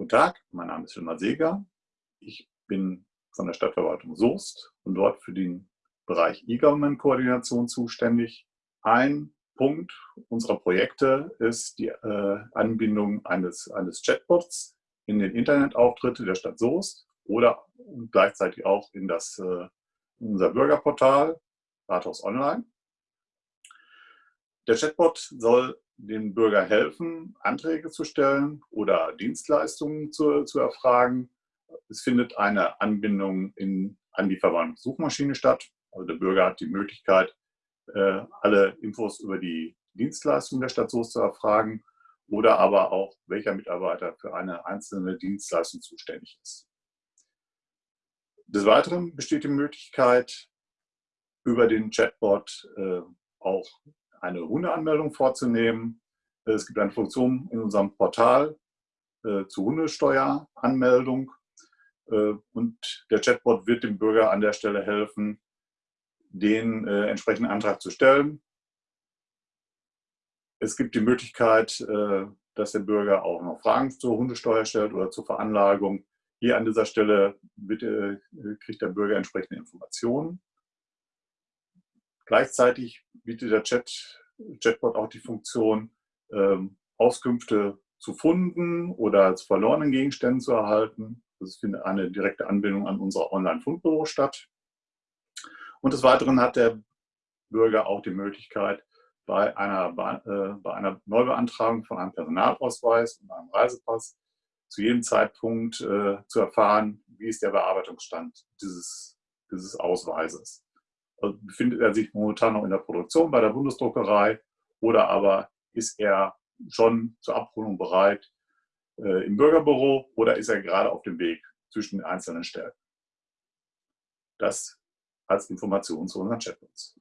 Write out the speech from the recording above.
Guten Tag, mein Name ist Wilmar Seeger. Ich bin von der Stadtverwaltung Soest und dort für den Bereich E-Government-Koordination zuständig. Ein Punkt unserer Projekte ist die äh, Anbindung eines, eines Chatbots in den Internetauftritte der Stadt Soest oder gleichzeitig auch in, das, äh, unser Bürgerportal Rathaus Online. Der Chatbot soll dem Bürger helfen, Anträge zu stellen oder Dienstleistungen zu, zu erfragen. Es findet eine Anbindung in, an die Verwaltungssuchmaschine statt. Also der Bürger hat die Möglichkeit, äh, alle Infos über die Dienstleistung der Stadt Soest zu erfragen oder aber auch, welcher Mitarbeiter für eine einzelne Dienstleistung zuständig ist. Des Weiteren besteht die Möglichkeit, über den Chatbot äh, auch eine Hundeanmeldung vorzunehmen. Es gibt eine Funktion in unserem Portal äh, zur Hundesteueranmeldung äh, und der Chatbot wird dem Bürger an der Stelle helfen, den äh, entsprechenden Antrag zu stellen. Es gibt die Möglichkeit, äh, dass der Bürger auch noch Fragen zur Hundesteuer stellt oder zur Veranlagung. Hier an dieser Stelle wird, äh, kriegt der Bürger entsprechende Informationen. Gleichzeitig bietet der Chat, Chatbot auch die Funktion, ähm, Auskünfte zu Funden oder zu verlorenen Gegenständen zu erhalten. Das findet eine direkte Anbindung an unser Online-Fundbüro statt. Und des Weiteren hat der Bürger auch die Möglichkeit, bei einer, äh, bei einer Neubeantragung von einem Personalausweis und einem Reisepass zu jedem Zeitpunkt äh, zu erfahren, wie ist der Bearbeitungsstand dieses, dieses Ausweises. Befindet er sich momentan noch in der Produktion bei der Bundesdruckerei oder aber ist er schon zur Abholung bereit äh, im Bürgerbüro oder ist er gerade auf dem Weg zwischen den einzelnen Stellen. Das als Information zu unseren Chatbots.